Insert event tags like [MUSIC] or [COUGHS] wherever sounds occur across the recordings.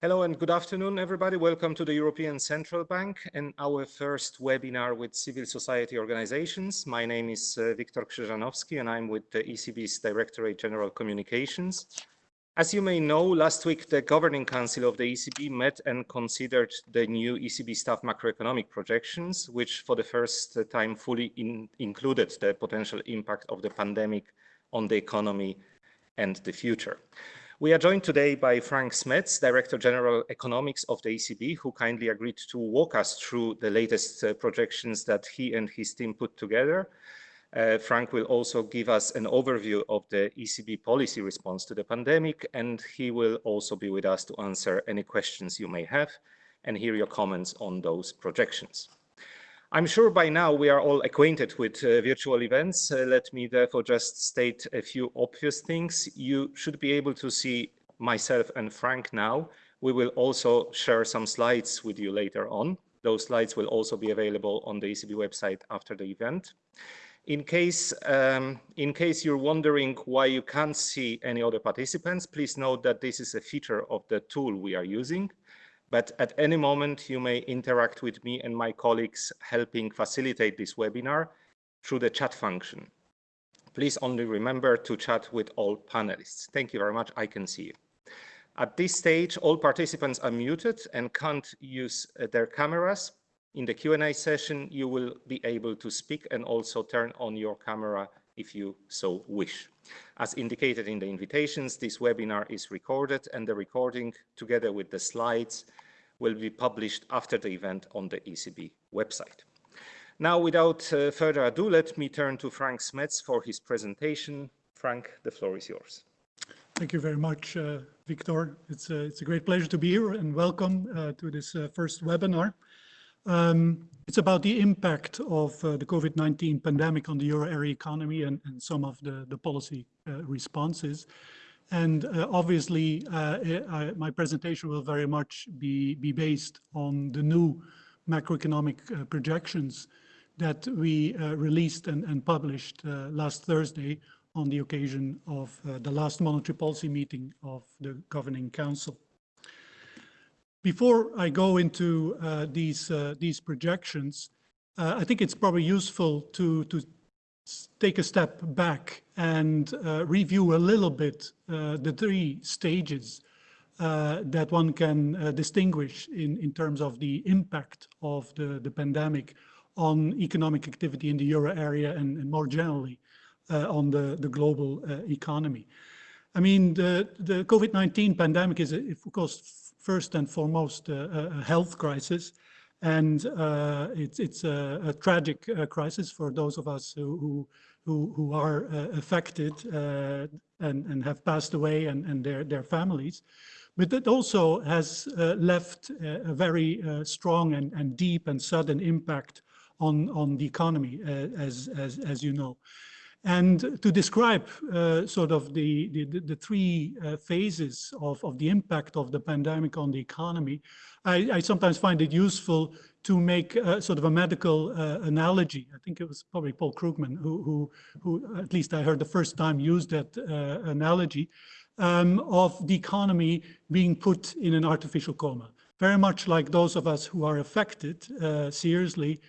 Hello and good afternoon, everybody. Welcome to the European Central Bank and our first webinar with civil society organizations. My name is uh, Viktor Krzyżanowski and I'm with the ECB's Directorate General Communications. As you may know, last week the Governing Council of the ECB met and considered the new ECB staff macroeconomic projections, which for the first time fully in included the potential impact of the pandemic on the economy and the future. We are joined today by Frank Smets, Director General Economics of the ECB, who kindly agreed to walk us through the latest uh, projections that he and his team put together. Uh, Frank will also give us an overview of the ECB policy response to the pandemic, and he will also be with us to answer any questions you may have and hear your comments on those projections. I'm sure by now we are all acquainted with uh, virtual events. Uh, let me therefore just state a few obvious things. You should be able to see myself and Frank now. We will also share some slides with you later on. Those slides will also be available on the ECB website after the event. In case, um, in case you're wondering why you can't see any other participants, please note that this is a feature of the tool we are using but at any moment you may interact with me and my colleagues helping facilitate this webinar through the chat function. Please only remember to chat with all panelists. Thank you very much. I can see you. At this stage, all participants are muted and can't use uh, their cameras. In the Q&A session, you will be able to speak and also turn on your camera if you so wish. As indicated in the invitations, this webinar is recorded and the recording, together with the slides, will be published after the event on the ECB website. Now, without uh, further ado, let me turn to Frank Smets for his presentation. Frank, the floor is yours. Thank you very much, uh, Victor. It's a, it's a great pleasure to be here and welcome uh, to this uh, first webinar. Um, it's about the impact of uh, the COVID-19 pandemic on the euro area economy and, and some of the, the policy uh, responses. And uh, obviously, uh, I, my presentation will very much be, be based on the new macroeconomic uh, projections that we uh, released and, and published last Thursday on the occasion of the last monetary policy meeting of the Governing Council. Before I go into uh, these uh, these projections, uh, I think it's probably useful to to take a step back and uh, review a little bit uh, the three stages uh, that one can distinguish in in terms of the impact of the the pandemic on economic activity in the euro area and, and more generally on the the global economy. I mean, the the COVID-19 pandemic is, of course, first and foremost a, a health crisis. And uh, it's, it's a, a tragic uh, crisis for those of us who, who, who are uh, affected uh, and, and have passed away and, and their, their families. But it also has uh, left a, very uh, strong and, and deep and sudden impact on, on the economy, as, as, as you know. And to describe uh, sort of the, the, the three uh, phases of, of the impact of the pandemic on the economy, I, I sometimes find it useful to make uh, sort of a medical uh, analogy. I think it was probably Paul Krugman who, who, who, at least I heard the first time used that uh, analogy um, of the economy being put in an artificial coma. Very much like those of us who are affected uh, seriously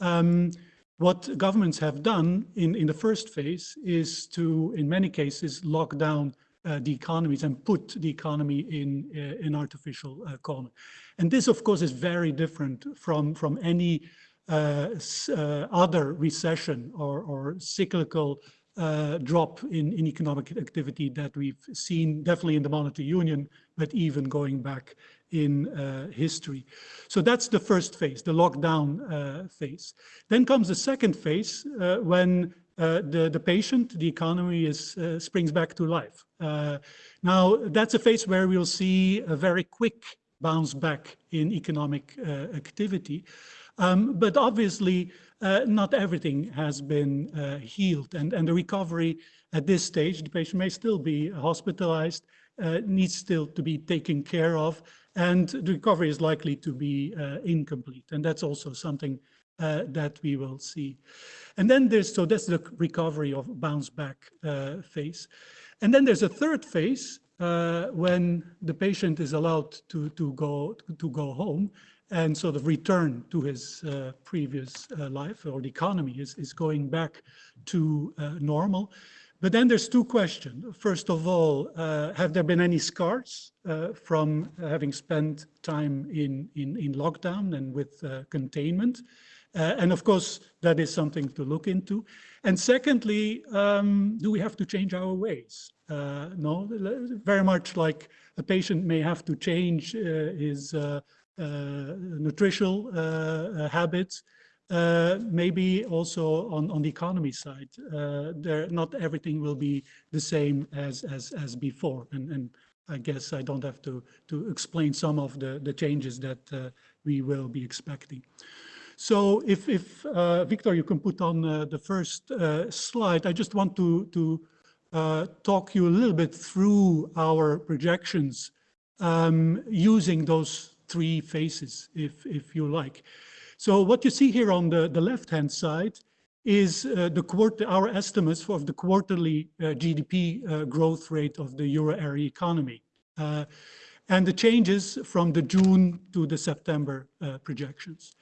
um, what governments have done in, in the first phase is to, in many cases, lock down uh, the economies and put the economy in uh, an artificial uh, coma. And this, of course, is very different from, from any uh, uh, other recession or, or cyclical uh, drop in, in economic activity that we've seen definitely in the monetary union, but even going back in uh, history. So that's the first phase, the lockdown uh, phase. Then comes the second phase uh, when uh, the, the patient, the economy is, uh, springs back to life. now, that's a phase where we'll see a very quick bounce back in economic activity. Um, but obviously, uh, not everything has been uh, healed and, and the recovery at this stage, the patient may still be hospitalized, uh, needs still to be taken care of, and the recovery is likely to be uh, incomplete. And that's also something uh, that we will see. And then there's, so that's the recovery of bounce back uh, phase. And then there's a third phase, uh, when the patient is allowed to, to, go, to go home and sort of return to his uh, previous uh, life or the economy is, is going back to normal. But then there's two questions. First of all, uh, have there been any scars uh, from having spent time in, in, in lockdown and with containment? Uh, and of course, that is something to look into. And secondly, um, do we have to change our ways? Uh, no, very much like a patient may have to change uh, his uh, uh, nutritional uh, maybe also on, on the economy side. there, not everything will be the same as, as, as before. And, and I guess I don't have to, to explain some of the, the changes that we will be expecting. So if, if uh, Victor, you can put on uh, the first uh, slide, I just want to, to uh, talk you a little bit through our projections um, using those three phases, if, if you like. So what you see here on the, the left-hand side is uh, the quarter, our estimates for the quarterly uh, GDP growth rate of the euro area economy and the changes from the June to the September projections.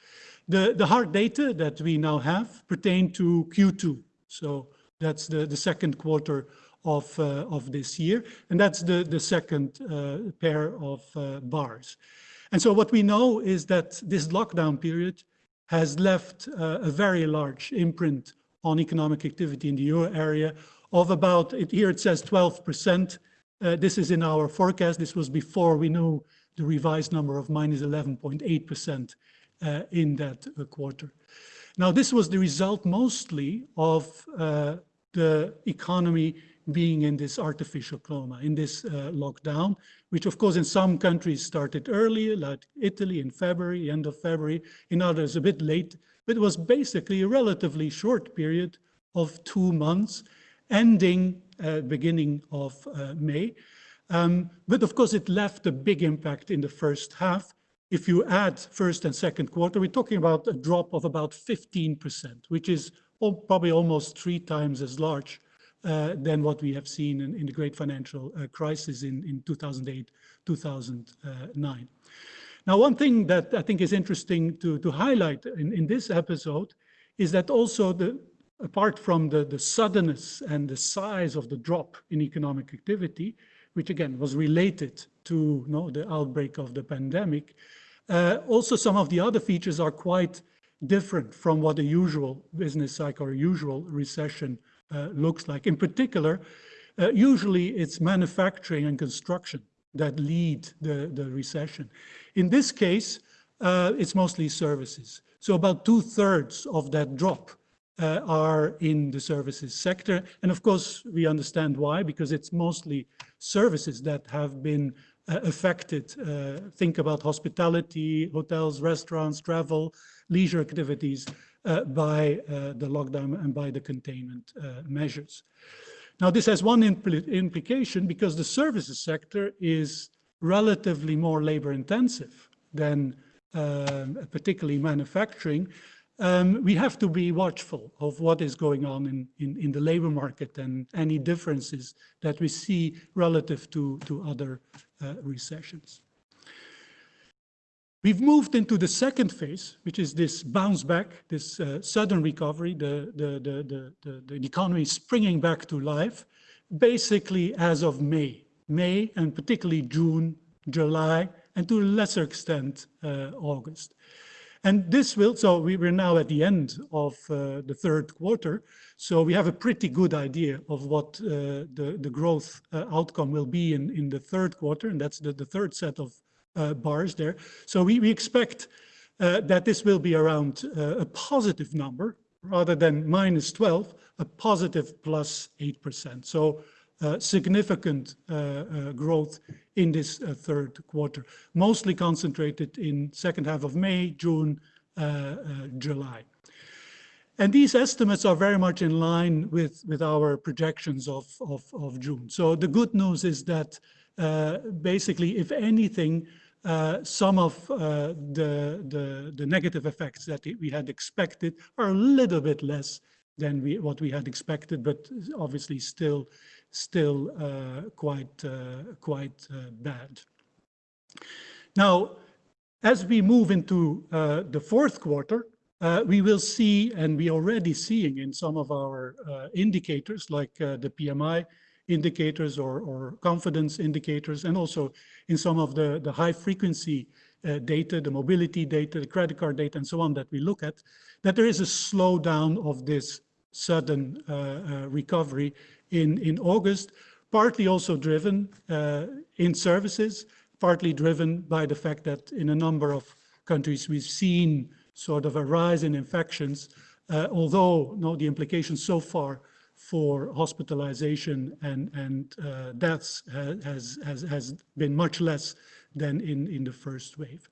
The, the hard data that we now have pertain to Q2. So that's the, the second quarter of, uh, of this year. And that's the, the second uh, pair of uh, bars. And so what we know is that this lockdown period has left uh, a very large imprint on economic activity in the euro area of about, it, here it says 12%. Uh, this is in our forecast. This was before we knew the revised number of minus 11.8% uh, in that uh, quarter. Now, this was the result mostly of uh, the economy being in this artificial coma, in this uh, lockdown, which of course in some countries started earlier, like Italy in February, end of February, in others a bit late, but it was basically a relatively short period of two months, ending uh, beginning of uh, May. Um, but of course it left a big impact in the first half, if you add first and second quarter, we're talking about a drop of about 15%, which is probably almost three times as large than what we have seen in, in the great financial uh, crisis in, in 2008, 2009. Now, one thing that I think is interesting to, to highlight in, in this episode is that also the, apart from the, the suddenness and the size of the drop in economic activity, which again was related to you know, the outbreak of the pandemic, uh, also, some of the other features are quite different from what a usual business cycle or usual recession uh, looks like. In particular, uh, usually it's manufacturing and construction that lead the, the recession. In this case, uh, it's mostly services. So about two thirds of that drop uh, are in the services sector. And of course, we understand why, because it's mostly services that have been uh, affected. Uh, think about hospitality, hotels, restaurants, travel, leisure activities uh, by the lockdown and by the containment measures. Now, this has one impl implication because the services sector is relatively more labor intensive than um, particularly manufacturing, um, we have to be watchful of what is going on in, in, in, the labor market and any differences that we see relative to, to other uh, recessions. We've moved into the second phase, which is this bounce back, this uh, sudden recovery, the, the, the, the, the economy springing back to life, basically as of May. May and particularly June, July, and to a lesser extent, uh, August. And this will, so we, we're now at the end of uh, the third quarter. So we have a pretty good idea of what uh, the, the growth uh, outcome will be in, in the third quarter. And that's the, the third set of bars there. So we, we expect uh, that this will be around uh, a positive number rather than minus 12, a positive plus 8%. So uh, significant uh, uh, growth in this third quarter, mostly concentrated in second half of May, June, July. And these estimates are very much in line with, with our projections of, of, of June. So the good news is that uh, basically, if anything, uh, some of uh, the, the, the, negative effects that we had expected are a little bit less than we, what we had expected, but obviously still, still uh, quite, uh, quite uh, bad. Now, as we move into the fourth quarter, we will see, and we are already seeing in some of our indicators like the PMI indicators or, or, confidence indicators, and also in some of the, the high frequency data, the mobility data, the credit card data, and so on that we look at, that there is a slowdown of this sudden uh, uh, recovery in, in August, partly also driven uh, in services, partly driven by the fact that in a number of countries we've seen sort of a rise in infections, uh, although no, the implications so far for hospitalization and, and uh, deaths has, has, has been much less than in, in the first wave.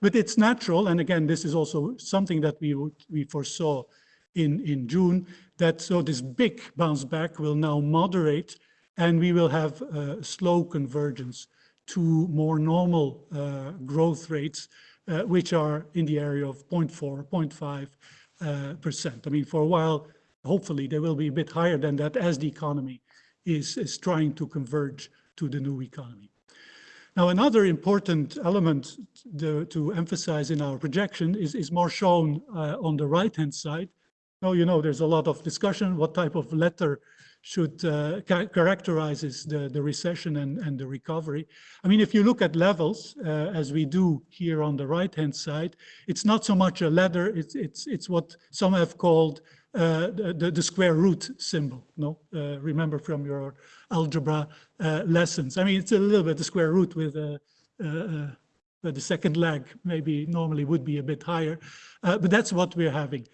But it's natural, and again, this is also something that we, we foresaw in, in June, that so this big bounce back will now moderate and we will have slow convergence to more normal uh, growth rates, uh, which are in the area of 0.4, 0.5 uh, percent. I mean, for a while, hopefully they will be a bit higher than that as the economy is, is trying to converge to the new economy. Now, another important element to, emphasize in our projection is, is more shown uh, on the right-hand side, now, you know, there's a lot of discussion, what type of letter should uh, ca characterizes the, the recession and, and the recovery. I mean, if you look at levels, uh, as we do here on the right-hand side, it's not so much a letter, it's, it's, it's what some have called uh, the, the, square root symbol, no? Uh, remember from your algebra uh, lessons. I mean, it's a little bit the square root with a, the second leg maybe normally would be a bit higher, uh, but that's what we're having.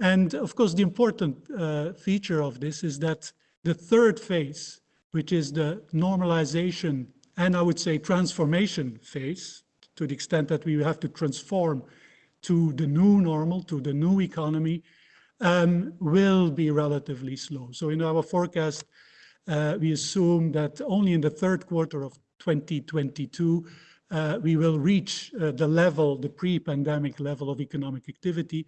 And of course, the important uh, feature of this is that the third phase, which is the normalization and I would say transformation phase, to the extent that we have to transform to the new normal, to the new economy, um, will be relatively slow. So in our forecast, uh, we assume that only in the third quarter of 2022, uh, we will reach uh, the level, the pre-pandemic level of economic activity,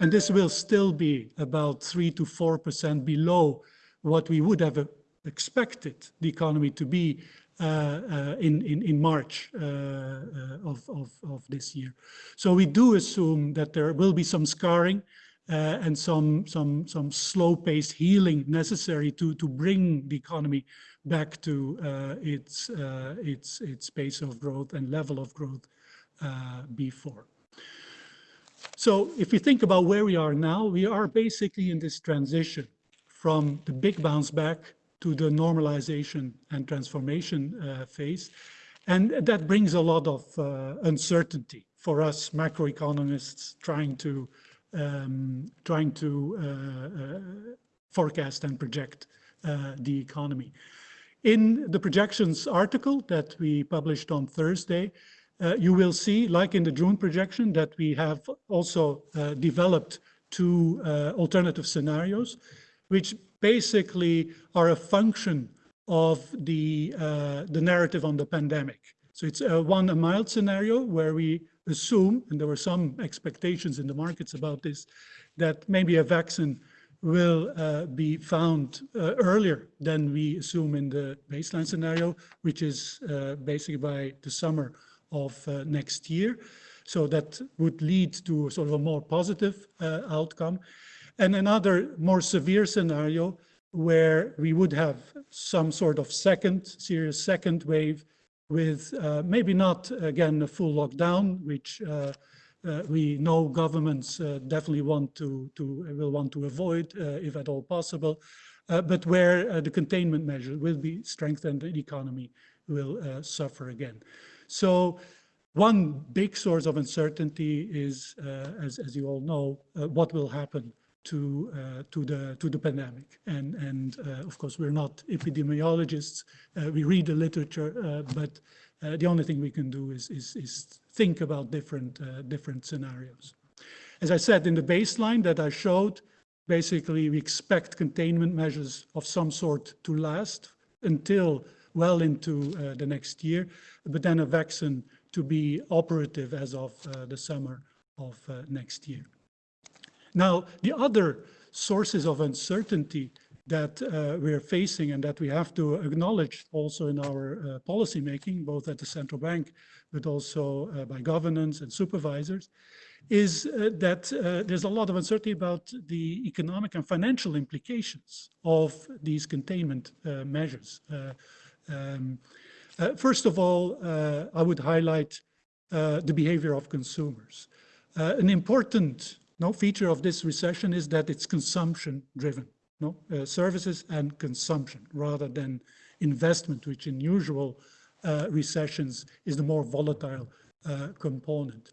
and this will still be about 3 to 4% below what we would have expected the economy to be uh, uh, in, in, in, March uh, uh of, of, of, this year. So we do assume that there will be some scarring uh, and some, some, some slow-paced healing necessary to, to bring the economy back to uh, its, its, its pace of growth and level of growth before. So if we think about where we are now, we are basically in this transition from the big bounce back to the normalization and transformation uh, phase. And that brings a lot of uh, uncertainty for us macroeconomists trying to um, trying to uh, uh forecast and project uh, the economy. In the projections article that we published on Thursday, uh, you will see, like in the June projection, that we have also uh, developed two uh, alternative scenarios, which basically are a function of the, the narrative on the pandemic. So it's one, a mild scenario where we assume, and there were some expectations in the markets about this, that maybe a vaccine will uh, be found uh, earlier than we assume in the baseline scenario, which is uh, basically by the summer of uh, next year. So that would lead to sort of a more positive uh, outcome. And another more severe scenario where we would have some sort of second, serious second wave with uh, maybe not, again, a full lockdown, which uh, uh, we know governments uh, definitely want to, to will want to avoid, if at all possible, but where the containment measure will be strengthened, the economy will suffer again. So one big source of uncertainty is, as, as you all know, what will happen to uh, to the to the pandemic. And and uh, of course we're not epidemiologists. Uh, we read the literature, uh, but the only thing we can do is is, is think about different different scenarios. As I said in the baseline that I showed, basically we expect containment measures of some sort to last until well into uh, the next year, but then a vaccine to be operative as of uh, the summer of uh, next year. Now, the other sources of uncertainty that uh, we're facing and that we have to acknowledge also in our uh, policy making, both at the central bank, but also uh, by governance and supervisors, is uh, that uh, there's a lot of uncertainty about the economic and financial implications of these containment uh, measures. Um, first of all, I would highlight the behavior of consumers. an important no, feature of this recession is that it's consumption driven no, uh, services and consumption rather than investment, which in usual uh, recessions is the more volatile uh, component.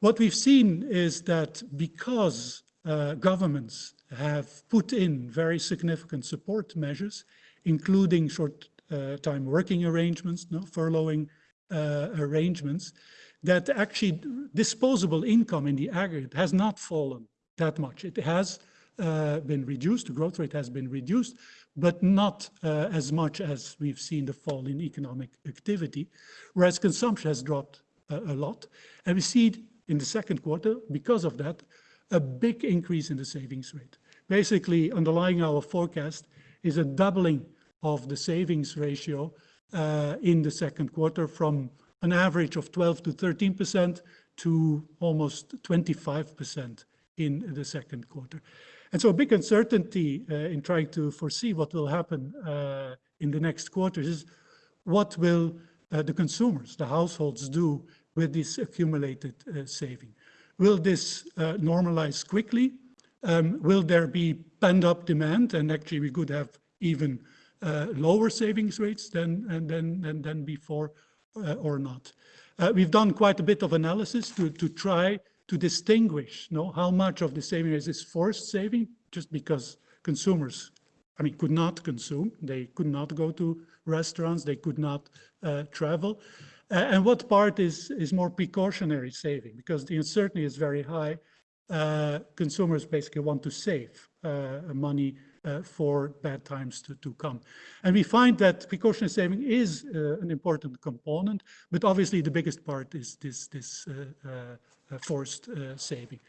What we've seen is that because uh, governments have put in very significant support measures, including short-time uh, working arrangements, no, furloughing uh, arrangements, that actually disposable income in the aggregate has not fallen that much. It has uh, been reduced, the growth rate has been reduced, but not uh, as much as we've seen the fall in economic activity, whereas consumption has dropped uh, a lot. And we see in the second quarter, because of that, a big increase in the savings rate. Basically, underlying our forecast is a doubling of the savings ratio uh, in the second quarter from an average of 12 to 13% to almost 25% in the second quarter. And so a big uncertainty uh, in trying to foresee what will happen uh, in the next quarters is what will uh, the consumers, the households do with this accumulated uh, saving? Will this uh, normalize quickly? Um, will there be pent-up demand? And actually we could have even uh, lower savings rates than, than, than, than before or not. we've done quite a bit of analysis to, to try to distinguish you know, how much of the saving is forced saving, just because consumers, I mean, could not consume. They could not go to restaurants. They could not uh, travel. Uh, and what part is, is more precautionary saving? Because the uncertainty is very high. Uh, consumers basically want to save uh, money uh, for bad times to, to come. And we find that precautionary saving is uh, an important component, but obviously the biggest part is this, this uh, forced uh, saving.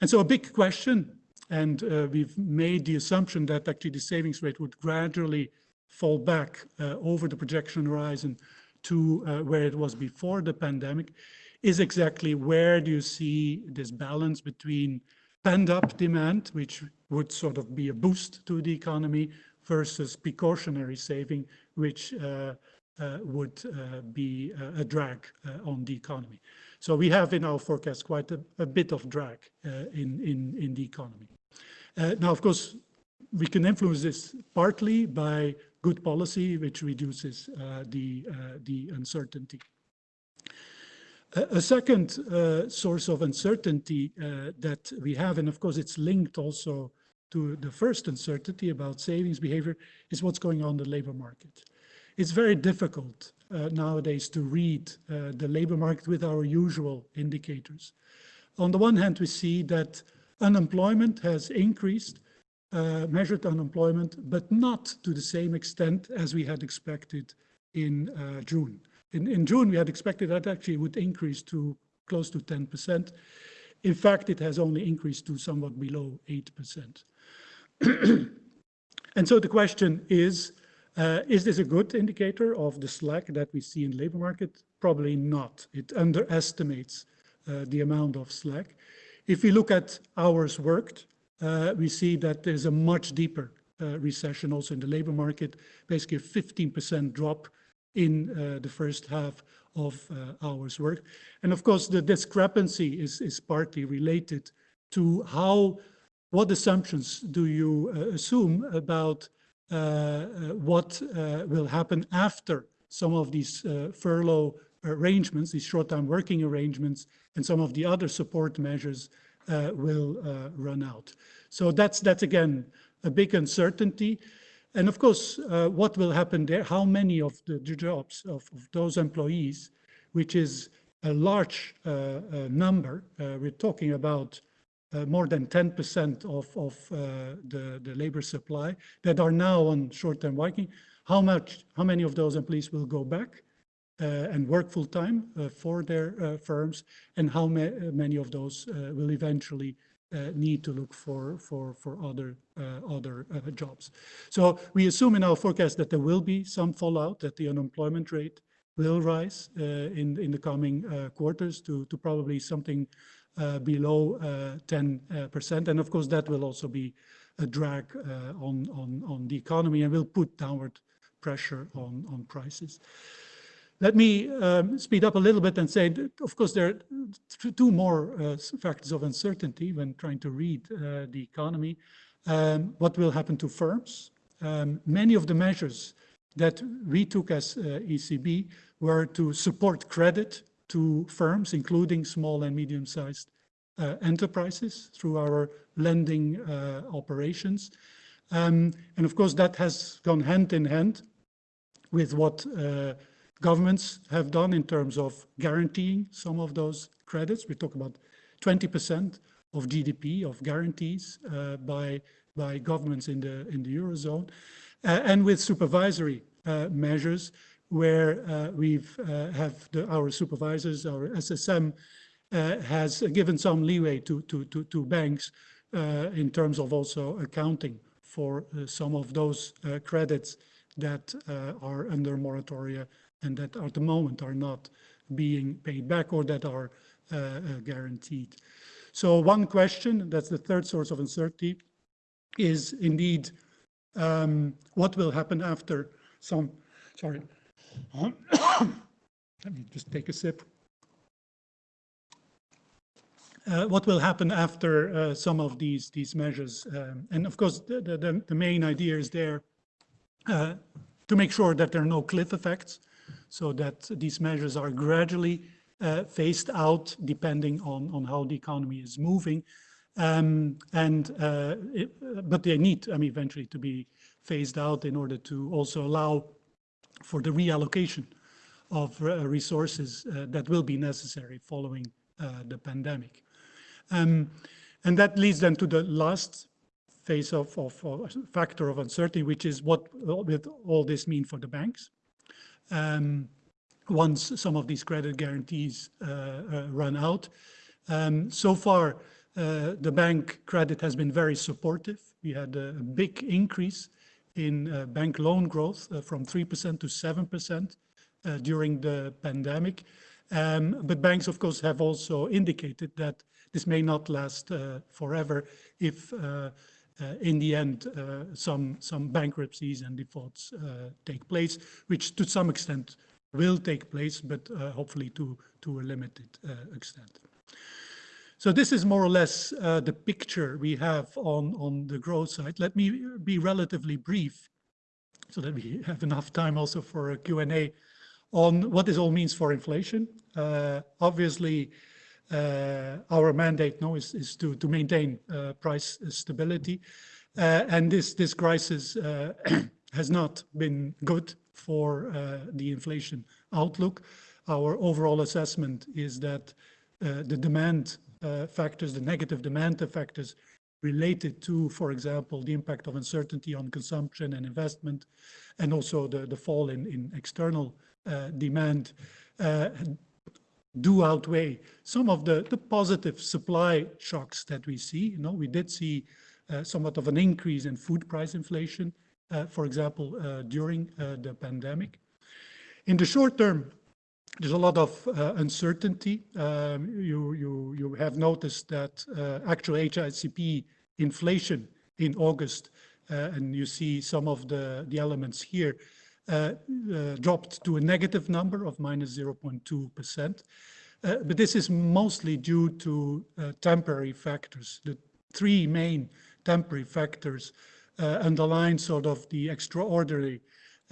And so a big question, and uh, we've made the assumption that actually the savings rate would gradually fall back over the projection horizon to where it was before the pandemic, is exactly where do you see this balance between pent-up demand, which would sort of be a boost to the economy, versus precautionary saving, which uh, uh, would uh, be a drag on the economy. So we have in our forecast quite a, a bit of drag uh, in, in, in the economy. Uh, now, of course, we can influence this partly by good policy, which reduces uh, the, uh, the uncertainty. A, second uh, source of uncertainty uh, that we have, and of course it's linked also to the first uncertainty about savings behavior, is what's going on in the labor market. It's very difficult uh, nowadays to read uh, the labor market with our usual indicators. On the one hand, we see that unemployment has increased, uh, measured unemployment, but not to the same extent as we had expected in uh, June. In, in June, we had expected that actually would increase to close to 10%. In fact, it has only increased to somewhat below 8%. [CLEARS THROAT] and so the question is, uh, is this a good indicator of the slack that we see in the labor market? Probably not. It underestimates uh, the amount of slack. If we look at hours worked, uh, we see that there's a much deeper uh, recession also in the labor market, basically a 15% drop in uh, the first half of uh, hours worked. And of course, the discrepancy is, is partly related to how, what assumptions do you assume about uh, uh, what uh, will happen after some of these furlough arrangements, these short-time working arrangements, and some of the other support measures will run out. So that's, that's again, a big uncertainty. And of course, uh, what will happen there? How many of the, jobs of, of, those employees, which is a large uh, uh, number, we're talking about uh, more than 10% of, of uh, the, the labor supply that are now on short-term working, how much, how many of those employees will go back uh, and work full-time uh, for their uh, firms, and how ma many of those uh, will eventually uh, need to look for for for other uh, other uh, jobs. So we assume in our forecast that there will be some fallout, that the unemployment rate will rise uh, in in the coming uh, quarters to to probably something uh, below 10%, and of course that will also be a drag on on on the economy and will put downward pressure on on prices. Let me um, speed up a little bit and say, that, of course, there are two more uh, factors of uncertainty when trying to read uh, the economy. Um, what will happen to firms? Um, many of the measures that we took as uh, ECB were to support credit to firms, including small and medium-sized uh, enterprises through our lending uh, operations. Um, and of course, that has gone hand in hand with what uh, governments have done in terms of guaranteeing some of those credits. We talk about 20% of GDP of guarantees uh, by by governments in the in the eurozone, uh, and with supervisory uh, measures where uh, we've uh, have the, our supervisors, our SSM uh, has given some leeway to to to, to banks in terms of also accounting for some of those credits that are under moratoria and that at the moment are not being paid back or that are guaranteed. So one question, that's the third source of uncertainty, is indeed um, what will happen after some, sorry, [COUGHS] let me just take a sip. Uh, what will happen after uh, some of these these measures? Um, and of course, the, the, the, main idea is there uh, to make sure that there are no cliff effects so that these measures are gradually uh, phased out depending on, on how the economy is moving. Um, and uh, it, but they need, I mean, eventually to be phased out in order to also allow for the reallocation of uh, resources uh, that will be necessary following uh, the pandemic. Um, and that leads then to the last phase of, of, of factor of uncertainty, which is what will all this mean for the banks um, once some of these credit guarantees uh, uh, run out. Um, so far, uh, the bank credit has been very supportive. We had a big increase in bank loan growth from 3% to 7% during the pandemic. Um, but banks, of course, have also indicated that this may not last uh, forever if uh, uh, in the end, uh, some, some bankruptcies and defaults uh, take place, which to some extent will take place, but hopefully to, to a limited extent. So this is more or less uh, the picture we have on, on the growth side. Let me be relatively brief so that we have enough time also for a Q&A on what this all means for inflation. Uh, obviously, uh, our mandate now is, is to, to maintain uh, price stability. Uh, and this, this crisis [CLEARS THROAT] has not been good for the inflation outlook. Our overall assessment is that the demand factors, the negative demand factors related to, for example, the impact of uncertainty on consumption and investment, and also the, the fall in, in external uh, demand uh, do outweigh some of the, the positive supply shocks that we see. You know, we did see uh, somewhat of an increase in food price inflation, uh, for example, uh, during uh, the pandemic. In the short term, there's a lot of uh, uncertainty. Um, you, you, you have noticed that uh, actual HICP inflation in August, and you see some of the, the elements here, uh, uh, dropped to a negative number of minus 0.2%. Uh, but this is mostly due to temporary factors. The three main temporary factors underline sort of the extraordinary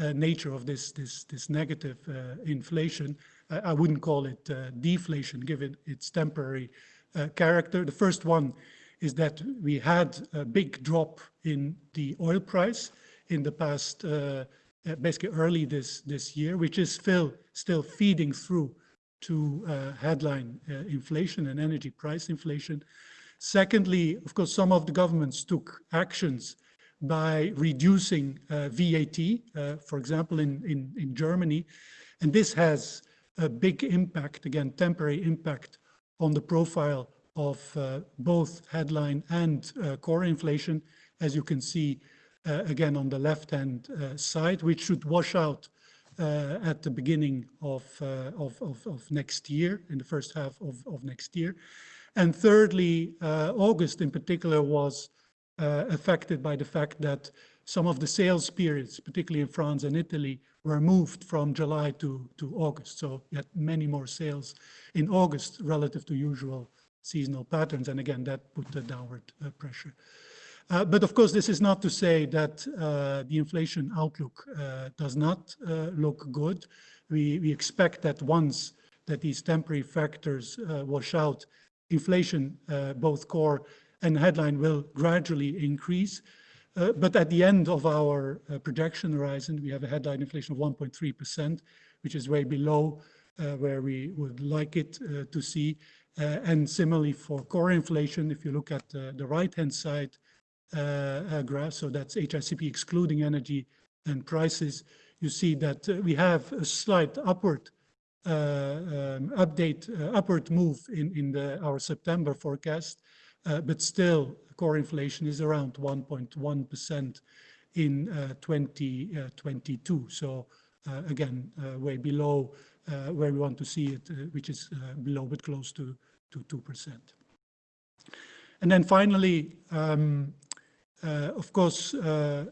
uh, nature of this this this negative uh, inflation. I, wouldn't call it uh, deflation, given its temporary character. The first one is that we had a big drop in the oil price in the past uh, basically early this this year, which is still still feeding through to uh, headline uh, inflation and energy price inflation. Secondly, of course, some of the governments took actions by reducing uh, VAT, uh, for example, in, in, in Germany. And this has a big impact, again, temporary impact on the profile of uh, both headline and uh, core inflation, as you can see uh, again on the left-hand uh, side, which should wash out uh, at the beginning of, of, of, of, next year, in the first half of, of next year. And thirdly, August in particular was affected by the fact that some of the sales periods, particularly in France and Italy, were moved from July to, to August. So you had many more sales in August relative to usual seasonal patterns. And again, that put the downward uh, pressure. Uh, but of course, this is not to say that uh, the inflation outlook uh, does not uh, look good. We, we expect that once that these temporary factors uh, wash out, inflation, both core and headline, will gradually increase. But at the end of our projection horizon, we have a headline inflation of 1.3%, which is way below where we would like it to see. and similarly for core inflation, if you look at the right-hand side, uh, uh, graph, so that's HICP excluding energy and prices, you see that uh, we have a slight upward um, update, upward move in, our September forecast, but still core inflation is around 1.1% in uh, 2022. So uh, again, uh, way below where we want to see it, which is below but close to, to 2%. And then finally, um, uh, of course, uh,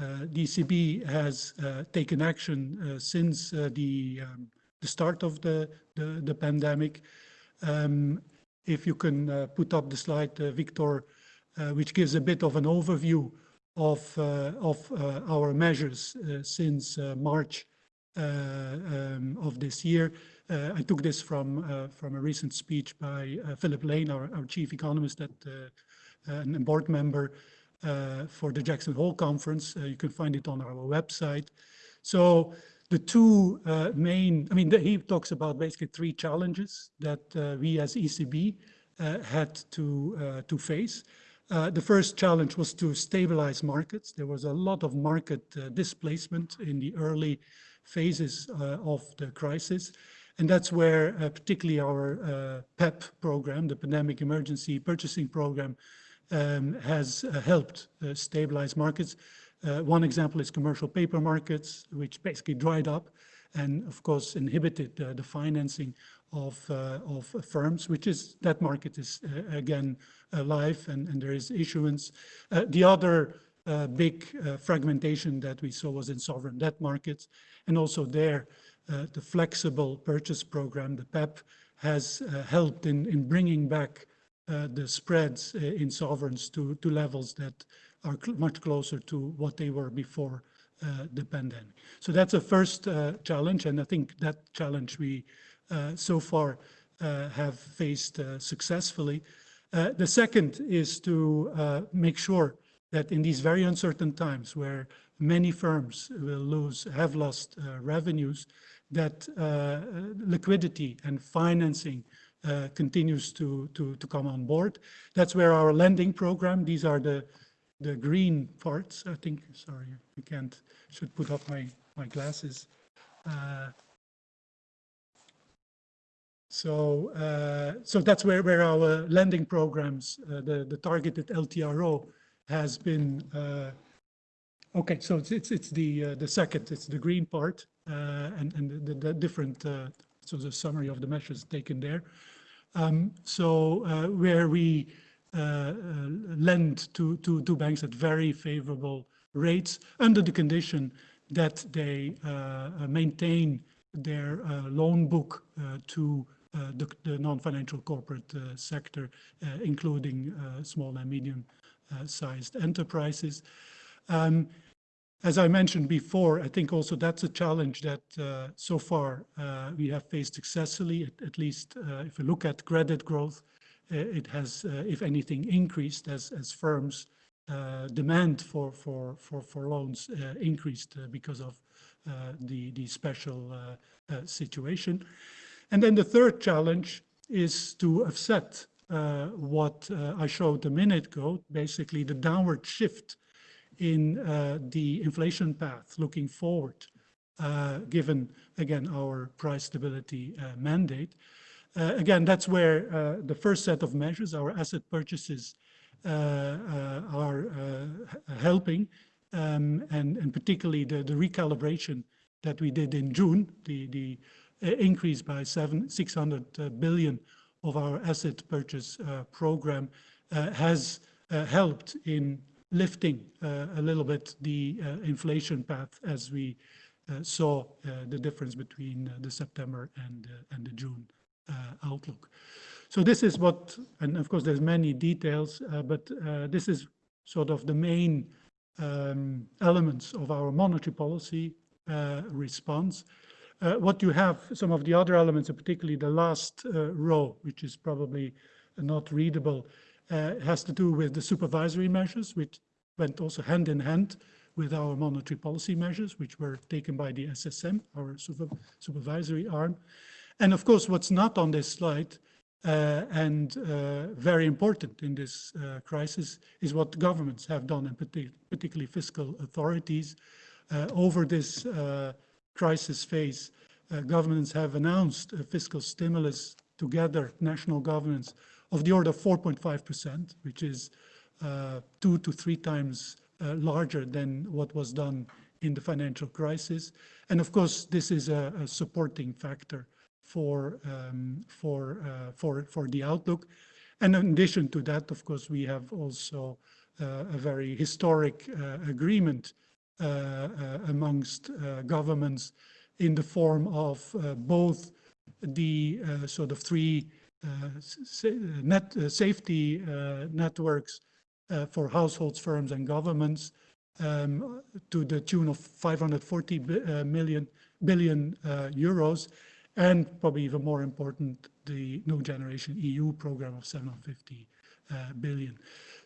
uh, ECB has taken action since the, um, the start of the, the, the pandemic. Um, if you can put up the slide, Victor, which gives a bit of an overview of, of our measures since March um, of this year. Uh, I took this from uh, from a recent speech by uh, Philip Lane, our, our chief economist at, and board member uh, for the Jackson Hole conference. Uh, you can find it on our website. So the two uh, main, I mean, the, he talks about basically three challenges that we as ECB had to, to face. Uh, the first challenge was to stabilize markets. There was a lot of market uh, displacement in the early phases uh, of the crisis. And that's where particularly our PEPP program, the Pandemic Emergency Purchasing Program, um, has uh, helped uh, stabilize markets. Uh, one example is commercial paper markets, which basically dried up and of course inhibited the financing of, of firms, which is that market is again alive and, and there is issuance. the other uh, big uh, fragmentation that we saw was in sovereign debt markets. And also there, uh, the flexible purchase program, the PEPP, has helped in, in bringing back uh, the spreads uh, in sovereigns to, to levels that are cl much closer to what they were before uh, the pandemic. So that's a first challenge, and I think that challenge we so far have faced successfully. the second is to make sure that in these very uncertain times where many firms will lose, have lost uh, revenues, that uh, liquidity and financing uh, continues to, to, to come on board. That's where our lending program, these are the, the green parts, I think, sorry, I can't, should put up my, my glasses. Uh, so, uh, so that's where, where our lending programs, uh, the, the targeted LTRO has been, uh, okay, so it's, it's, it's the, uh, the second, it's the green part and, and the, the different, so the summary of the measures taken there. Um, so uh, where we uh, uh, lend to, to, to banks at very favorable rates under the condition that they maintain their loan book to uh, the, the non-financial corporate uh, sector, uh, including small and medium-sized enterprises. Um, as I mentioned before, I think also that's a challenge that uh, so far uh, we have faced successfully, at, at least uh, if we look at credit growth, uh, it has, uh, if anything, increased as, as firms uh, demand for, for, for, for loans increased because of the, the special situation. And then the third challenge is to offset what I showed a minute ago, basically the downward shift in uh, the inflation path looking forward, uh, given, again, our price stability uh, mandate. Uh, again, that's where uh, the first set of measures, our asset purchases, uh, uh, are uh, helping, um, and, and particularly the, the recalibration that we did in June, the, the increase by seven, 600 billion of our asset purchase program has helped in lifting a little bit the inflation path as we saw the difference between the September and, and the June outlook. So this is what, and of course there's many details, uh, but uh, this is sort of the main um, elements of our monetary policy uh, response. Uh, what you have, some of the other elements, particularly the last uh, row, which is probably not readable, uh, has to do with the supervisory measures, which went also hand in hand with our monetary policy measures, which were taken by the SSM, our super, supervisory arm. And of course, what's not on this slide uh, and uh, very important in this uh, crisis is what governments have done, and partic particularly fiscal authorities. Uh, over this uh, crisis phase, uh, governments have announced a fiscal stimulus together, national governments, of the order of 4.5%, which is two to three times larger than what was done in the financial crisis. And of course, this is a, a supporting factor for um, for uh, for for the outlook. And in addition to that, of course, we have also uh, a very historic uh, agreement uh, uh, amongst uh, governments in the form of both the sort of three net safety networks for households, firms, and governments um, to the tune of 540 million billion euros and probably even more important, the New Generation EU program of 750 uh, billion.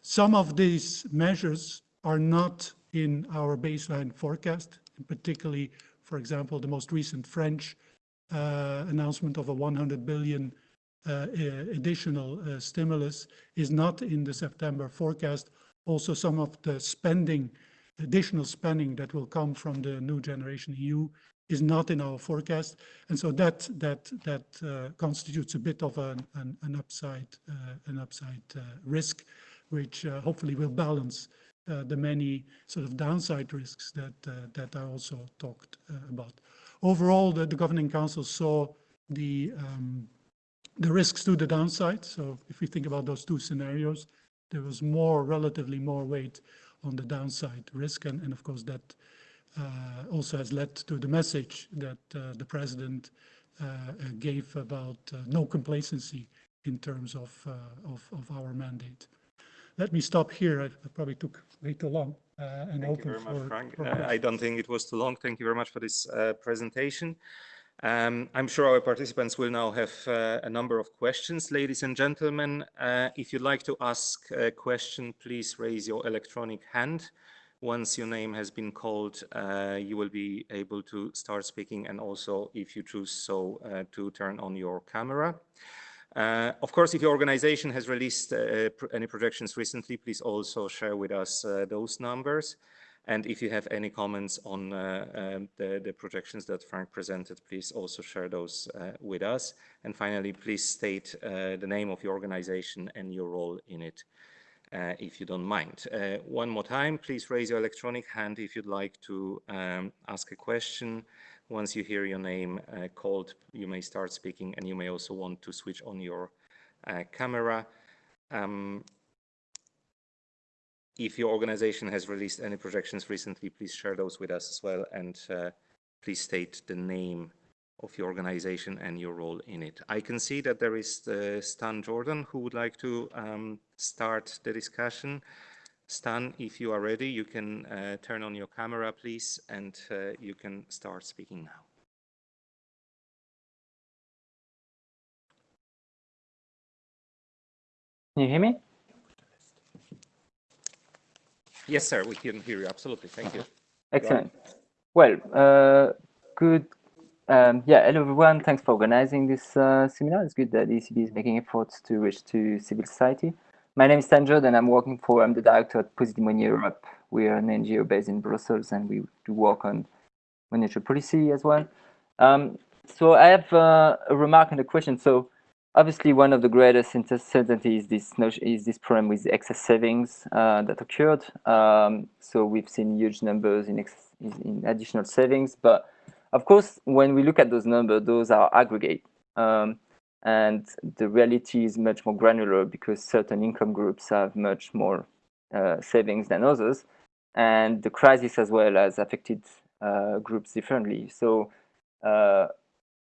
Some of these measures are not in our baseline forecast, particularly, for example, the most recent French uh, announcement of a 100 billion uh, additional uh, stimulus is not in the September forecast. Also, some of the spending, additional spending that will come from the New Generation EU is not in our forecast. And so that that that uh, constitutes a bit of an, an, an upside uh, an upside uh, risk, which uh, hopefully will balance the many sort of downside risks that that I also talked about. Overall, the, the governing council saw the um, the risks to the downside. So if we think about those two scenarios, there was more relatively more weight on the downside risk, and, and of course that also has led to the message that uh, the president uh, gave about no complacency in terms of, of, of, our mandate. Let me stop here. I, I probably took way too long. Uh, and Thank you very much, Frank. Uh, I don't think it was too long. Thank you very much for this uh, presentation. Um, I'm sure our participants will now have a number of questions. Ladies and gentlemen, if you'd like to ask a question, please raise your electronic hand. Once your name has been called, uh, you will be able to start speaking and also, if you choose so, uh, to turn on your camera. Uh, of course, if your organization has released uh, pr any projections recently, please also share with us uh, those numbers. And if you have any comments on uh, um, the, the, projections that Frank presented, please also share those with us. And finally, please state the name of your organization and your role in it uh, if you don't mind. Uh, one more time, please raise your electronic hand if you'd like to um, ask a question. Once you hear your name uh, called, you may start speaking and you may also want to switch on your uh, camera. Um, if your organization has released any projections recently, please share those with us as well and uh, please state the name of your organization and your role in it. I can see that there is uh, Stan Jourdan who would like to um, start the discussion. Stan, if you are ready, you can uh, turn on your camera, please, and uh, you can start speaking now. Can you hear me? Yes, sir, we can hear you. Absolutely. Thank you. Excellent. Well, uh, good um, yeah, hello everyone. Thanks for organizing this uh, seminar. It's good that ECB is making efforts to reach to civil society. My name is Stan Jourdan and I'm working for, I'm the director at Positive Europe. We are an NGO based in Brussels and we do work on monetary policy as well. Um, so I have uh, a remark and a question. So obviously one of the greatest uncertainties is this notion, is this problem with excess savings uh, that occurred. Um, so we've seen huge numbers in, in additional savings, but of course, when we look at those numbers, those are aggregate. Um, and the reality is much more granular because certain income groups have much more uh, savings than others. And the crisis as well has affected uh, groups differently. So uh,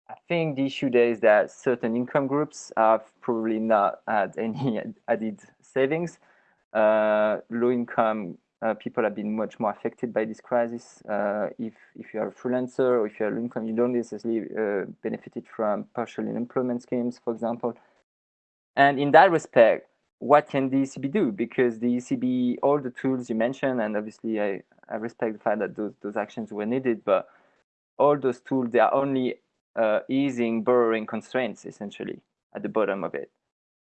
I think the issue there is that certain income groups have probably not had any [LAUGHS] added savings. Uh, low income uh, people have been much more affected by this crisis. Uh, if, if you are a freelancer or if you are low income, you don't necessarily uh, benefited from partial unemployment schemes, for example. And in that respect, what can the ECB do? Because the ECB, all the tools you mentioned, and obviously I, I respect the fact that those, those actions were needed, but all those tools, they are only uh, easing borrowing constraints essentially at the bottom of it.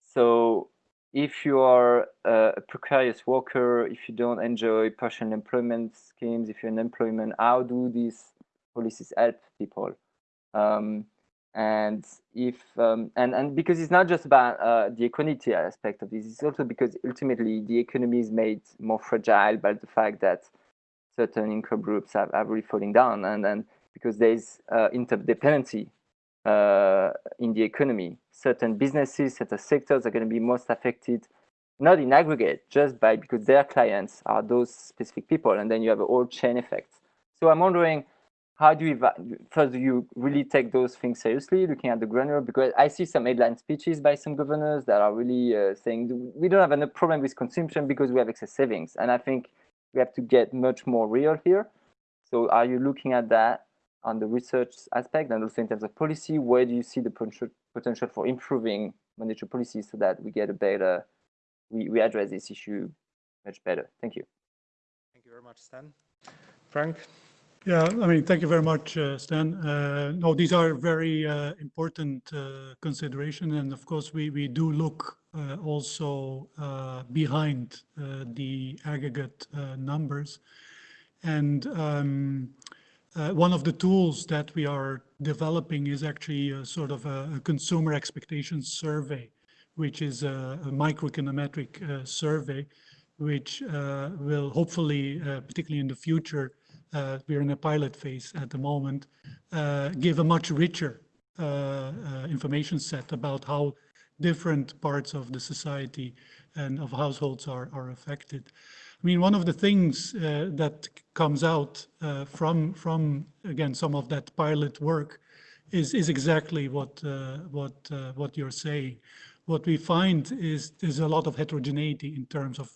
So if you are a precarious worker, if you don't enjoy partial employment schemes, if you're in employment, how do these policies help people? Um, and if um, and and because it's not just about uh, the equality aspect of this, it's also because ultimately the economy is made more fragile by the fact that certain income groups have, have really falling down, and then because there's uh, interdependency uh, in the economy. Certain businesses, certain sectors are going to be most affected, not in aggregate, just by because their clients are those specific people, and then you have a whole chain effect. So I'm wondering, how do you first do you really take those things seriously, looking at the granular? Because I see some headline speeches by some governors that are really uh, saying we don't have any problem with consumption because we have excess savings, and I think we have to get much more real here. So are you looking at that on the research aspect and also in terms of policy, where do you see the potential, potential for improving monetary policy so that we get a better, we, we address this issue much better? Thank you. Thank you very much, Stan. Frank? Yeah, I mean, thank you very much, uh, Stan. Uh, no, these are very uh, important uh, consideration, and of course, we we do look uh, also uh, behind the aggregate numbers, and um, uh, one of the tools that we are developing is actually a sort of a, a consumer expectations survey, which is a, a uh, survey, which uh, will hopefully, uh, particularly in the future, uh, we're in a pilot phase at the moment, uh, give a much richer information set about how different parts of the society and of households are, are affected. I mean, one of the things uh, that comes out uh, from, from again, some of that pilot work is, is exactly what, uh, what, uh, what you're saying. What we find is there's a lot of heterogeneity in terms of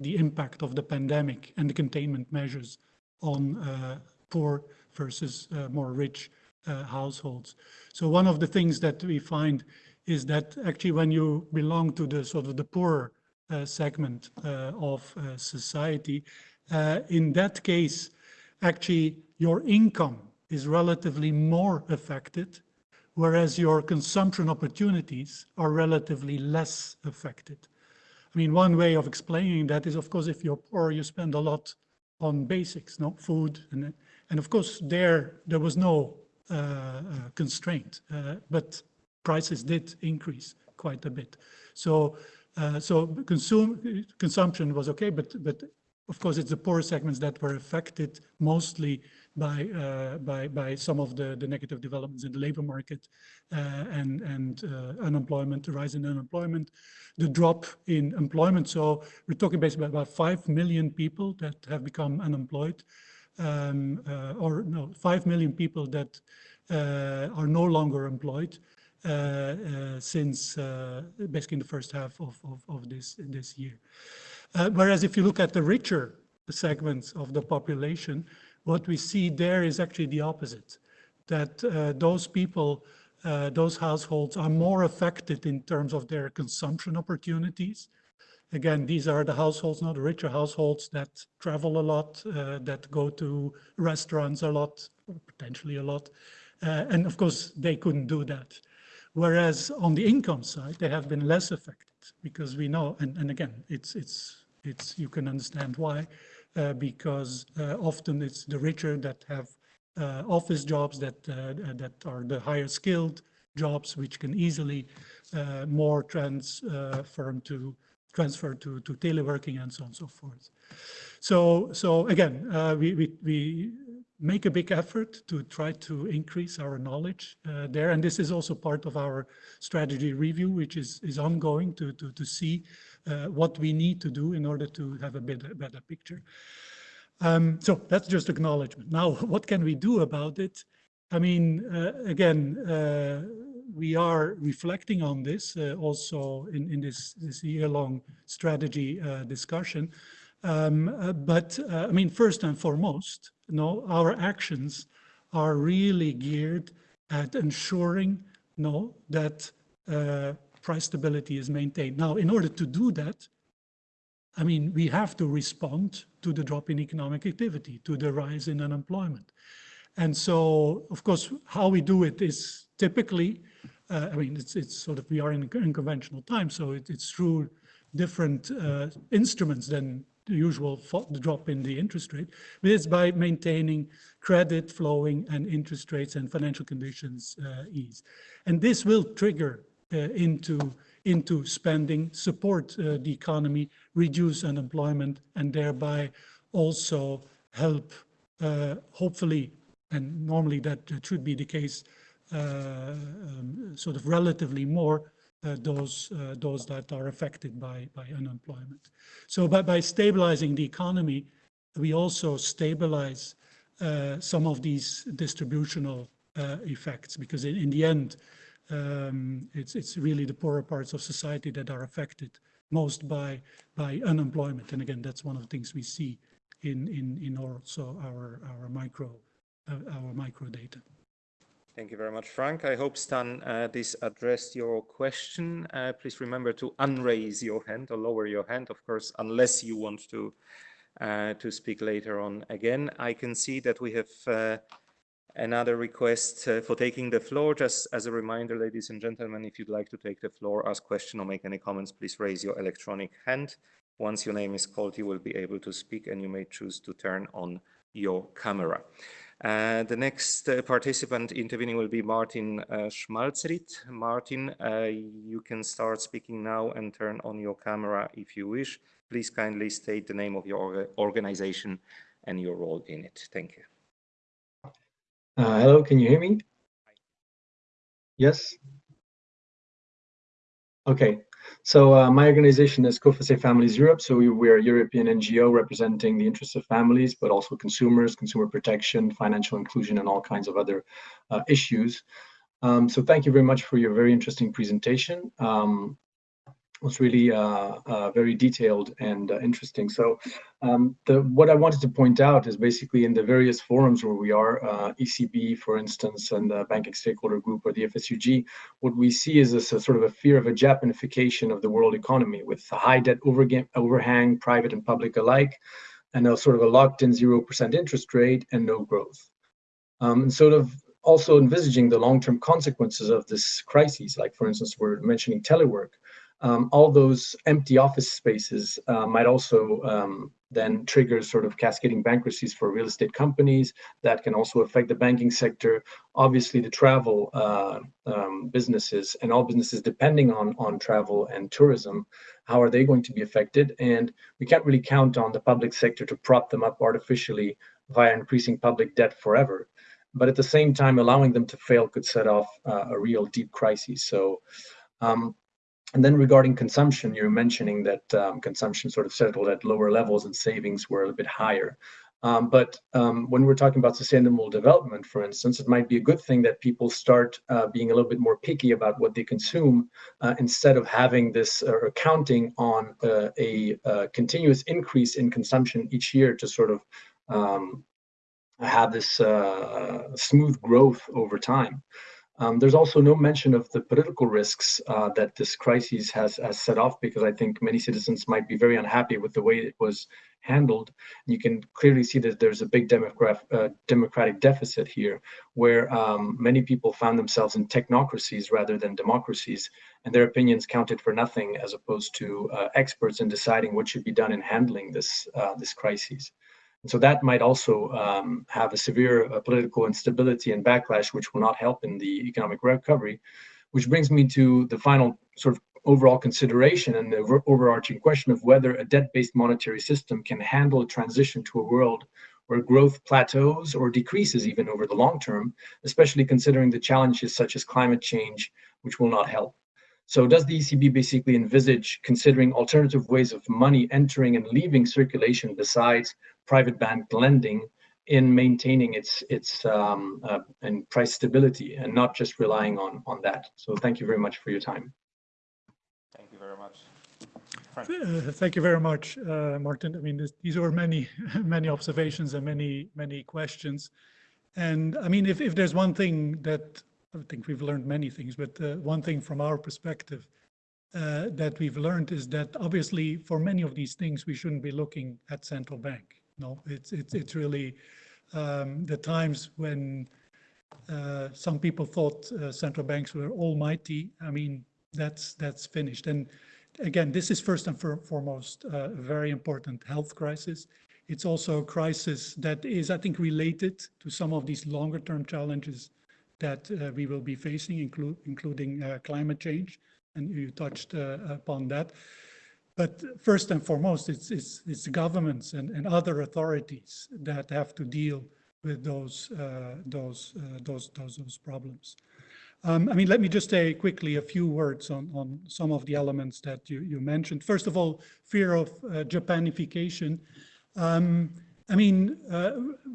the impact of the pandemic and the containment measures on uh, poor versus uh, more rich households. So one of the things that we find is that actually when you belong to the sort of the poorer segment uh, of uh, society. in that case, actually, your income is relatively more affected, whereas your consumption opportunities are relatively less affected. I mean, one way of explaining that is, of course, if you're poor, you spend a lot on basics, no food, and and of course there there was no uh, uh, constraint, uh, but prices did increase quite a bit. So uh, so consume, consumption was okay, but but of course it's the poor segments that were affected mostly by uh, by by some of the the negative developments in the labor market uh, and and uh, unemployment, the rise in unemployment, the drop in employment. So we're talking basically about five million people that have become unemployed, um, uh, or no, five million people that are no longer employed. Uh, uh, since uh, basically in the first half of, of, of this, this year. whereas if you look at the richer segments of the population, what we see there is actually the opposite, that those people uh, those households are more affected in terms of their consumption opportunities. Again, these are the households, not the richer households that travel a lot, uh, that go to restaurants a lot, potentially a lot. Uh, and of course, they couldn't do that. Whereas on the income side, they have been less affected because we know, and, and again, it's, it's, it's, you can understand why, uh, because uh, often it's the richer that have uh, office jobs that, uh, that are the higher skilled, jobs which can easily uh, more transfer to transfer to, to teleworking and so on and so forth. So, so again, uh, we, we, we make a big effort to try to increase our knowledge uh, there. And this is also part of our strategy review, which is, is ongoing to, to, to see uh, what we need to do in order to have a better, better picture. Um, so that's just acknowledgement. Now, [LAUGHS] what can we do about it? I mean, uh, again, uh, we are reflecting on this uh, also in, in this, this year-long strategy uh, discussion. Um, uh, but uh, I mean, first and foremost, you know, our actions are really geared at ensuring you know, that uh, price stability is maintained. Now, in order to do that, I mean, we have to respond to the drop in economic activity, to the rise in unemployment. And so, of course, how we do it is typically, uh, I mean, it's, it's sort of, we are in, in conventional times, so it, it's through different uh, instruments than the usual drop in the interest rate, but it's by maintaining credit flowing and interest rates and financial conditions uh, ease. And this will trigger uh, into, into spending, support uh, the economy, reduce unemployment, and thereby also help, uh, hopefully, and normally that should be the case, uh, um, sort of relatively more those uh, those that are affected by by unemployment. So by, by stabilizing the economy, we also stabilize uh, some of these distributional uh, effects because in, in the end, um, it's it's really the poorer parts of society that are affected most by by unemployment. And again, that's one of the things we see in in in also our our micro uh, our micro data. Thank you very much, Frank. I hope, Stan, uh, this addressed your question. Uh, please remember to unraise your hand or lower your hand, of course, unless you want to uh, to speak later on again. I can see that we have uh, another request uh, for taking the floor. Just as a reminder, ladies and gentlemen, if you'd like to take the floor, ask question or make any comments, please raise your electronic hand. Once your name is called, you will be able to speak and you may choose to turn on your camera. Uh, the next uh, participant intervening will be Martin uh, Schmalzried. Martin, uh, you can start speaking now and turn on your camera if you wish. Please kindly state the name of your organization and your role in it. Thank you. Uh, hello, can you hear me? Yes? Okay, so uh, my organization is Coface Families Europe. So we, we're a European NGO representing the interests of families, but also consumers, consumer protection, financial inclusion, and all kinds of other uh, issues. Um, so thank you very much for your very interesting presentation. Um, was really uh, uh, very detailed and uh, interesting. So um, the, what I wanted to point out is basically in the various forums where we are, ECB, for instance, and the Banking Stakeholder Group or the FSUG, what we see is this sort of a fear of a Japanification of the world economy with high debt overhang, private and public alike, and a sort of a locked-in 0% interest rate and no growth. Um, and sort of also envisaging the long-term consequences of this crisis, like for instance, we're mentioning telework, um, all those empty office spaces uh, might also um, then trigger sort of cascading bankruptcies for real estate companies that can also affect the banking sector obviously the travel uh, um, businesses and all businesses depending on on travel and tourism how are they going to be affected? And we can't really count on the public sector to prop them up artificially via increasing public debt forever. But at the same time allowing them to fail could set off uh, a real deep crisis. So um, and then regarding consumption, you're mentioning that um, consumption sort of settled at lower levels and savings were a bit higher. Um, but um, when we're talking about sustainable development, for instance, it might be a good thing that people start uh, being a little bit more picky about what they consume uh, instead of having this uh, or counting on uh, a, uh, continuous increase in consumption each year to sort of um, have this uh, smooth growth over time. Um, there's also no mention of the political risks uh, that this crisis has, has set off because I think many citizens might be very unhappy with the way it was handled. You can clearly see that there's a big uh, democratic deficit here where um, many people found themselves in technocracies rather than democracies and their opinions counted for nothing as opposed to uh, experts in deciding what should be done in handling this, uh, this crisis. So that might also um, have a severe uh, political instability and backlash, which will not help in the economic recovery. Which brings me to the final sort of overall consideration and the overarching question of whether a debt-based monetary system can handle a transition to a world where growth plateaus or decreases even over the long term, especially considering the challenges such as climate change, which will not help. So does the ECB basically envisage considering alternative ways of money entering and leaving circulation besides private bank lending in maintaining its its um, uh, and price stability and not just relying on on that? So thank you very much for your time. Thank you very much. Uh, Thank you very much, uh, Martin. I mean, this- these were many, [LAUGHS] many observations and many, many questions. And I mean, if, if there's one thing that, I think we've learned many things, but uh, one thing from our perspective uh, that we've learned is that obviously for many of these things, we shouldn't be looking at central bank. No, it's, it's, it's really um, the times when uh, some people thought uh, central banks were almighty. I mean, that's, that's finished. And again, this is first and for- foremost uh, a very important health crisis. It's also a crisis that is, I think, related to some of these longer term challenges that uh, we will be facing, inclu- including uh, climate change. And you touched uh, upon that. But first and foremost, it's, it's, it's governments and, and other authorities that have to deal with those, uh, those, uh, those, those, those problems. Um, I mean, let me just say quickly a few words on, on some of the elements that you, you mentioned. First of all, fear of uh, Japanification. Um, I mean,